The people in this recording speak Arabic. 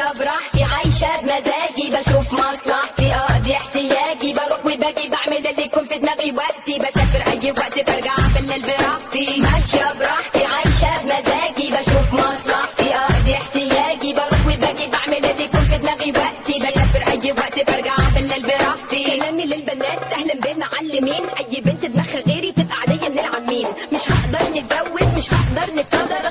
ماشية براحتي عايشة بمزاجي بشوف مصلحتي آه، اقضي احتياجي. بروح وباجي بعمل اللي يكون في دماغي وقتي. بسافر أي وقت برجع بالليل براحتي. ماشية براحتي عايشة بمزاجي. بشوف مصلحتي آه، اقضي احتياجي. بروح وباجي بعمل اللي يكون في دماغي وقتي. بسافر أي وقت برجع بالليل براحتي. كلامي للبنات أهلا بالمعلمين. أي بنت دماغها غيري تبقى عليا من العمين مش هقدر نتجوز مش هقدر نتقدر